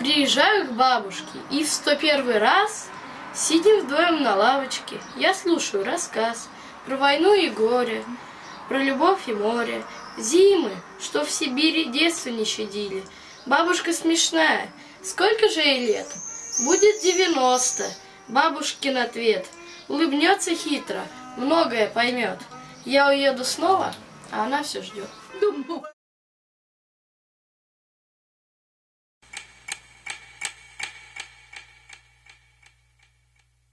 Приезжаю к бабушке, и в сто первый раз Сидим вдвоем на лавочке, я слушаю рассказ Про войну и горе, про любовь и море, Зимы, что в Сибири детство не щадили. Бабушка смешная, сколько же ей лет? Будет девяносто. Бабушкин ответ. Улыбнется хитро, многое поймет. Я уеду снова, а она все ждет.